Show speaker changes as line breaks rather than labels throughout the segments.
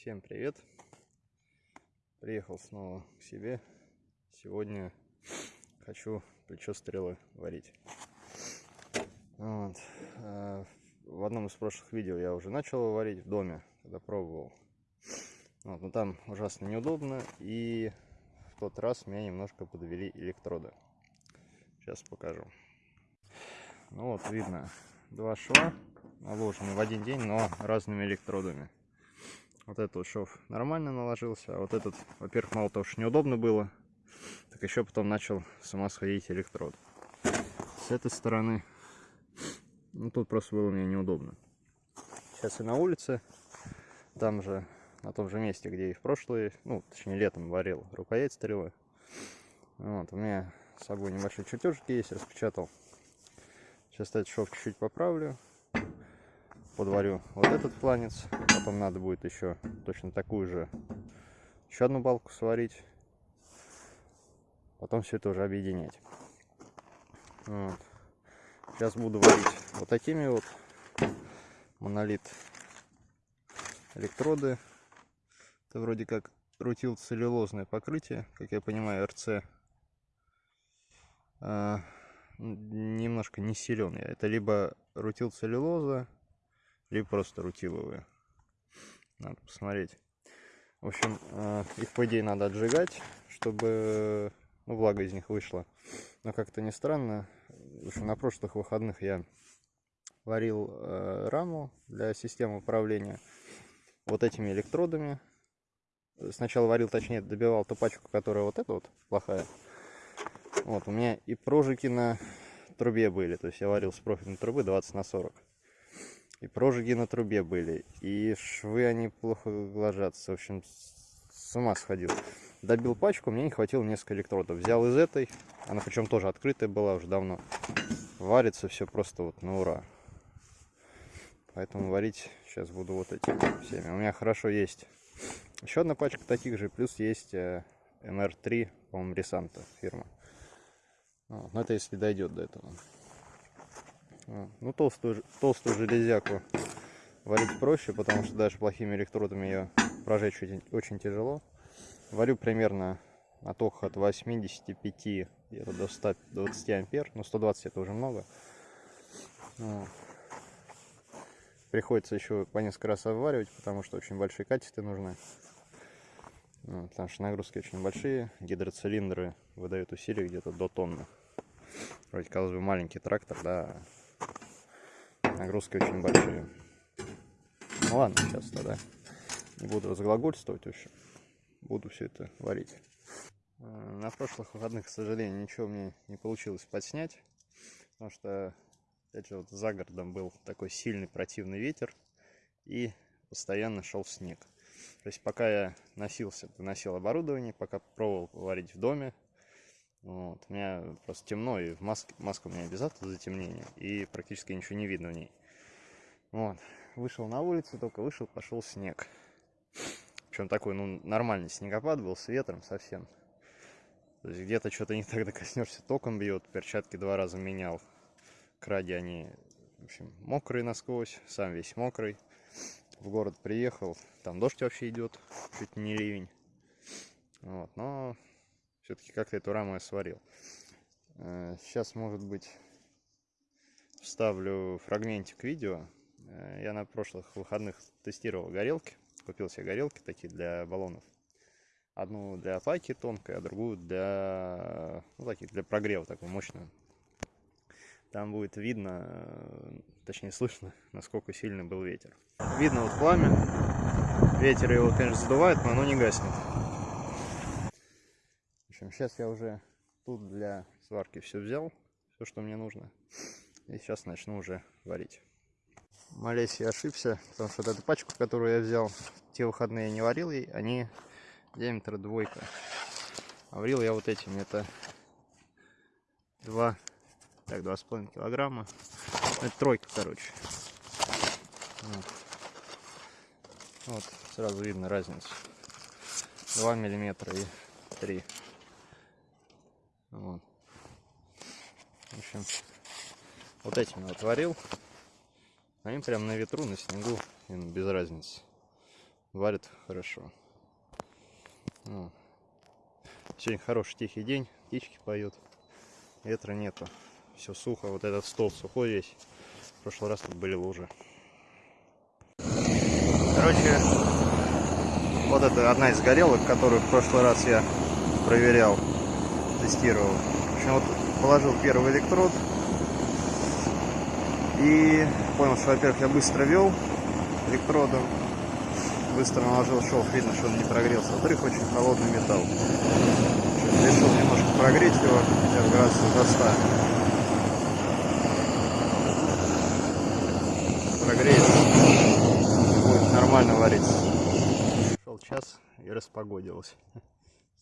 Всем привет! Приехал снова к себе. Сегодня хочу плечо стрелы варить. Вот. А, в одном из прошлых видео я уже начал варить в доме, когда пробовал. Вот, но там ужасно неудобно и в тот раз меня немножко подвели электроды. Сейчас покажу. Ну вот видно два шва наложены в один день, но разными электродами. Вот этот шов нормально наложился, а вот этот, во-первых, мало того, что неудобно было, так еще потом начал сама сходить электрод. С этой стороны, ну тут просто было мне неудобно. Сейчас я на улице, там же, на том же месте, где и в прошлые, ну, точнее, летом варил рукоять стрелы. Вот, у меня с собой небольшой чертежик есть, распечатал. Сейчас этот шов чуть-чуть поправлю, подварю вот этот планец. Потом надо будет еще точно такую же, еще одну балку сварить. Потом все это уже объединять. Вот. Сейчас буду варить вот такими вот монолит электроды. Это вроде как рутил целлюлозное покрытие, как я понимаю, РЦ. А, немножко не силен я. Это либо рутил целлюлоза, либо просто рутиловые. Надо посмотреть. В общем, э, их по идее надо отжигать, чтобы ну, влага из них вышла. Но как-то не странно. В общем, на прошлых выходных я варил э, раму для системы управления вот этими электродами. Сначала варил, точнее, добивал ту пачку, которая вот эта вот плохая. Вот, у меня и прожики на трубе были. То есть я варил с профильной трубы 20 на 40. И прожиги на трубе были. И швы они плохо ложатся. В общем, с ума сходил. Добил пачку, мне не хватило несколько электродов. Взял из этой. Она причем тоже открытая была уже давно. Варится все просто вот на ура. Поэтому варить сейчас буду вот этими всеми. У меня хорошо есть еще одна пачка таких же. Плюс есть MR3, э, по-моему, Ресанта фирма. Вот. Но это если дойдет до этого. Ну, толстую, толстую железяку варить проще, потому что даже плохими электродами ее прожечь очень, очень тяжело. Варю примерно токах от 85 до 120 ампер. Ну, 120 это уже много. Ну, приходится еще по несколько раз обваривать, потому что очень большие катеты нужны. Ну, потому что нагрузки очень большие. Гидроцилиндры выдают усилия где-то до тонны. Вроде, казалось бы, маленький трактор, да, нагрузки очень большие. Ну ладно, сейчас тогда не буду разглагольствовать, в буду все это варить. На прошлых выходных, к сожалению, ничего мне не получилось подснять, потому что, опять же, вот за городом был такой сильный противный ветер и постоянно шел снег. То есть пока я носился, носил оборудование, пока пробовал варить в доме, вот. У меня просто темно, и в маске, маска у меня без затемнения, и практически ничего не видно в ней. Вот. Вышел на улицу, только вышел, пошел снег. Причем такой, ну, нормальный снегопад был, с ветром совсем. То есть где-то что-то не так докоснешься, током бьет, перчатки два раза менял. Кради они, в общем, мокрые насквозь, сам весь мокрый. В город приехал, там дождь вообще идет, чуть не ливень. Вот, но все-таки как-то эту раму я сварил. Э, сейчас, может быть, вставлю фрагментик видео. Э, я на прошлых выходных тестировал горелки. Купил себе горелки такие для баллонов. Одну для пайки тонкой, а другую для, ну, таких, для прогрева такую мощную. Там будет видно, э, точнее слышно, насколько сильный был ветер. Видно вот пламя. Ветер его, конечно, задувает, но оно не гаснет общем, сейчас я уже тут для сварки все взял, все, что мне нужно. И сейчас начну уже варить. Молясь, я ошибся, потому что вот эту пачку, которую я взял, те выходные я не варил ей, они диаметр двойка. А варил я вот этими, это 2, так, 2,5 килограмма. Ну, это тройка, короче. Вот. вот, сразу видно разницу. 2 миллиметра и 3. Вот. В общем, вот этим я отварил. Они прям на ветру, на снегу, им без разницы. варит хорошо. Ну, сегодня хороший тихий день, птички поют, ветра нету, все сухо, вот этот стол сухой весь. В прошлый раз тут были лужи. Короче, вот это одна из горелок, которую в прошлый раз я проверял, тестировал. В общем, вот положил первый электрод и понял, что, во-первых, я быстро вел электродом, быстро наложил шов, видно, что он не прогрелся. Во-вторых, очень холодный металл. Решил немножко прогреть его, хотя бы градусов до 100. Прогреется, будет нормально вариться. Шел час и распогодилось.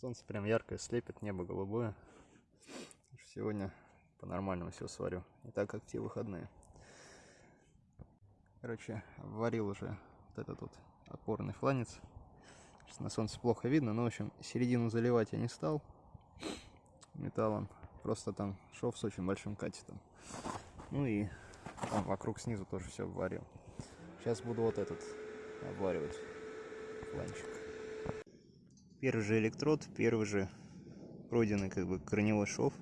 Солнце прям яркое, слепит, небо голубое. Сегодня по-нормальному все сварю. Не так, как те выходные. Короче, варил уже вот этот вот опорный фланец. Сейчас на солнце плохо видно, но в общем середину заливать я не стал металлом. Просто там шов с очень большим катетом. Ну и там вокруг снизу тоже все обварил. Сейчас буду вот этот обваривать фланчик. Первый же электрод, первый же пройденный как бы корневой шов.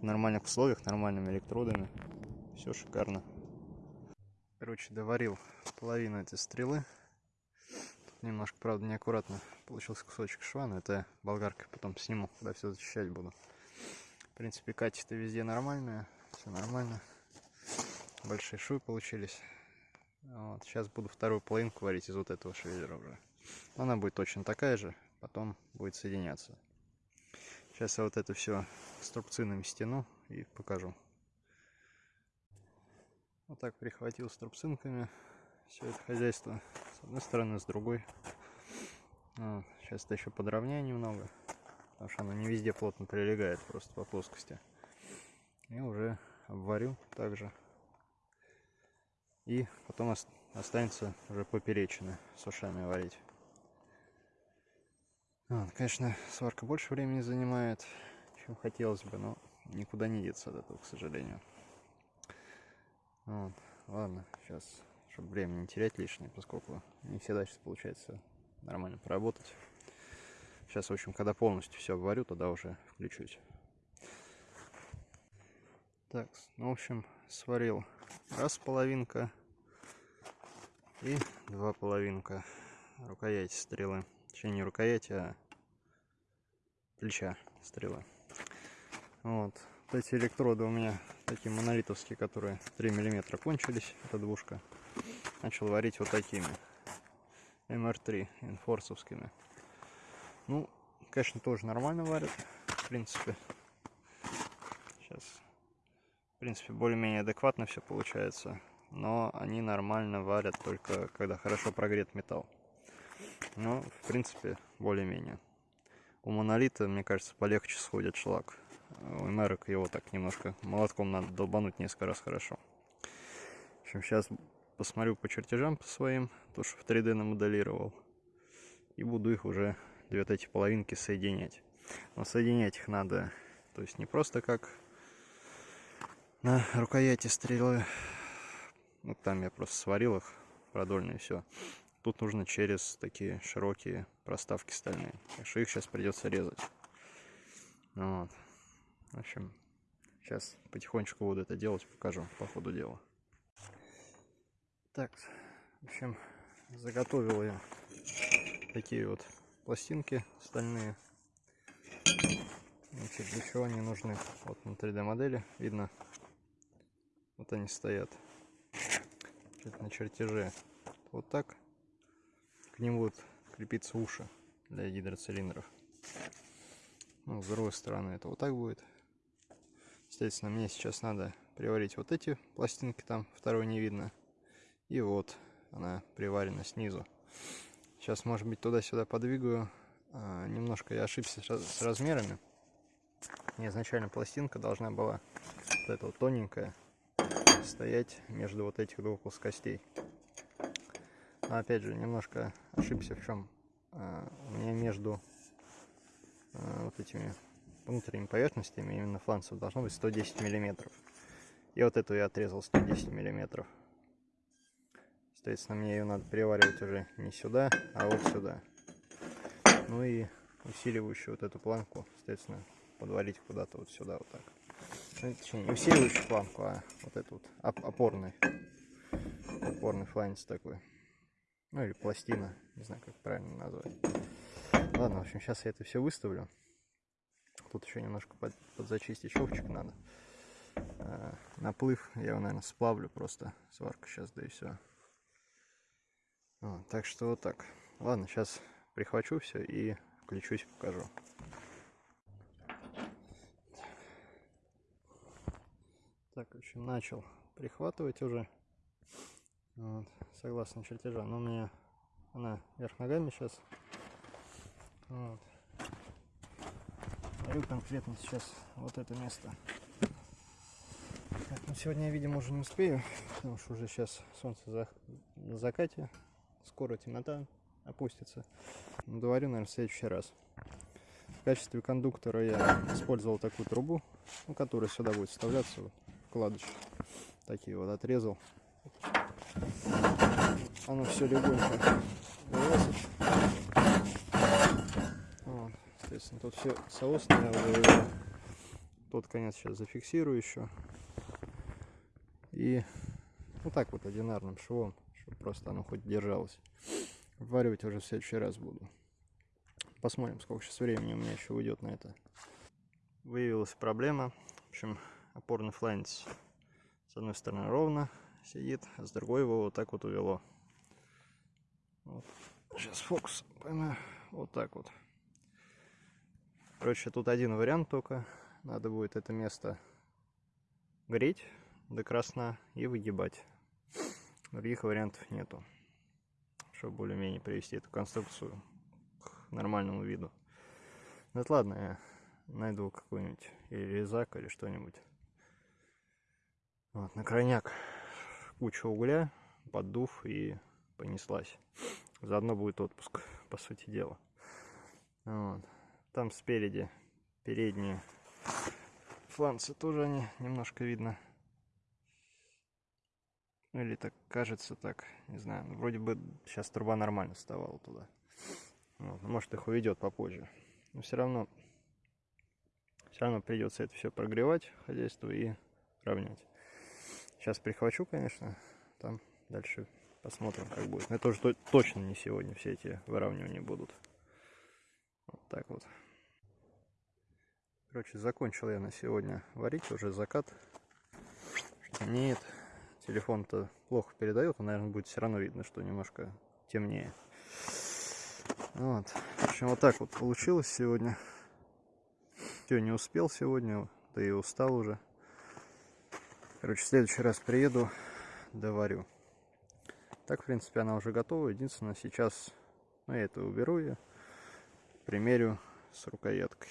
В нормальных условиях, нормальными электродами. Все шикарно. Короче, доварил половину этой стрелы. Тут немножко, правда, неаккуратно получился кусочек шва, но это болгаркой потом сниму, когда все зачищать буду. В принципе, качество везде нормальное, все нормально. Большие швы получились. Вот. Сейчас буду вторую половинку варить из вот этого швеллера уже. Она будет точно такая же, потом будет соединяться. Сейчас я вот это все струбцинами стяну и покажу. Вот так прихватил струбцинками все это хозяйство. С одной стороны, с другой. Сейчас это еще подровняю немного. Потому что оно не везде плотно прилегает, просто по плоскости. И уже обварю также. И потом останется уже поперечины с ушами варить. Вот, конечно, сварка больше времени занимает, чем хотелось бы, но никуда не деться от этого, к сожалению. Вот. Ладно, сейчас, чтобы время не терять лишнее, поскольку не всегда сейчас получается нормально поработать. Сейчас, в общем, когда полностью все обварю, тогда уже включусь. Так, ну, в общем, сварил раз половинка и два половинка рукояти стрелы. Точнее, не рукояти, а плеча стрелы. Вот. вот эти электроды у меня такие монолитовские, которые 3 миллиметра кончились, эта двушка. Начал варить вот такими. МР3 инфорсовскими. Ну, конечно, тоже нормально варят, в принципе. Сейчас, в принципе, более-менее адекватно все получается. Но они нормально варят только когда хорошо прогрет металл. Но, в принципе, более-менее. У монолита, мне кажется, полегче сходит шлак у Мерок его так немножко молотком надо долбануть несколько раз хорошо. В общем, сейчас посмотрю по чертежам по своим, то, что в 3D намоделировал. И буду их уже, две вот эти половинки соединять. Но соединять их надо, то есть не просто как на рукояти стрелы. Ну, там я просто сварил их продольные, все. Тут нужно через такие широкие проставки стальные. Так что их сейчас придется резать. Вот. В общем, сейчас потихонечку буду это делать, покажу по ходу дела. Так, в общем, заготовил я такие вот пластинки стальные. Значит, для чего они нужны? Вот на 3D модели видно, вот они стоят Значит, на чертеже. Вот так к ним будут крепиться уши для гидроцилиндров. Ну, с другой стороны это вот так будет. Соответственно, мне сейчас надо приварить вот эти пластинки, там второй не видно. И вот она приварена снизу. Сейчас, может быть, туда-сюда подвигаю. А, немножко я ошибся с размерами. Мне изначально пластинка должна была вот эта вот тоненькая стоять между вот этих двух плоскостей. Опять же, немножко ошибся в чем. А, у меня между а, вот этими внутренними поверхностями, именно фланцев, должно быть 110 миллиметров. И вот эту я отрезал 110 миллиметров. Соответственно, мне ее надо приваривать уже не сюда, а вот сюда. Ну и усиливающую вот эту планку, соответственно, подвалить куда-то вот сюда вот так. Ну, точнее, не усиливающую планку, а вот эту вот опорный, опорный фланец такой. Ну или пластина, не знаю, как правильно назвать. Ладно, в общем, сейчас я это все выставлю. Тут еще немножко под, подзачистить шовчик надо. А, наплыв я его, наверное, сплавлю просто. Сварка сейчас, да и все. Вот, так что вот так. Ладно, сейчас прихвачу все и включусь, покажу. Так, в общем, начал прихватывать уже. Вот, согласно чертежа. Но у меня она вверх ногами сейчас. Вот. Дарю конкретно сейчас вот это место. Так, ну сегодня я, видимо, уже не успею, потому что уже сейчас солнце за... на закате. Скоро темнота опустится. Но доварю, наверное, в следующий раз. В качестве кондуктора я использовал такую трубу, ну, которая сюда будет вставляться, вкладыш. Такие вот отрезал. Оно все легонько вылазит. Вот, соответственно, тут все соосное Тот конец сейчас зафиксирую еще. И вот так вот одинарным швом, чтобы просто оно хоть держалось. Варивать уже в следующий раз буду. Посмотрим, сколько сейчас времени у меня еще уйдет на это. Выявилась проблема. В общем, опорный фланец с одной стороны ровно сидит, а с другой его вот так вот увело. Вот. Сейчас фокус поймаю. Вот так вот. Короче, тут один вариант только. Надо будет это место греть до красна и выгибать. Других вариантов нету. Чтобы более-менее привести эту конструкцию нормальному виду. Ну это ладно, я найду какой-нибудь или резак, или что-нибудь. Вот, на крайняк куча угля, поддув и понеслась. Заодно будет отпуск, по сути дела. Вот. Там спереди передние фланцы тоже они немножко видно. Или так кажется так, не знаю. Вроде бы сейчас труба нормально вставала туда. Вот, может их уведет попозже. Но все равно, все равно придется это все прогревать, хозяйство и равнять. Сейчас прихвачу, конечно, там дальше посмотрим, как будет. Но это уже точно не сегодня все эти выравнивания будут. Вот так вот. Короче, закончил я на сегодня варить, уже закат. Нет, телефон-то плохо передает, он, наверное, будет все равно видно, что немножко темнее. Вот. В общем, вот так вот получилось сегодня. Все, не успел сегодня, да и устал уже. Короче, в следующий раз приеду, доварю. Так, в принципе, она уже готова. Единственное, сейчас ну, я это уберу ее, примерю с рукояткой.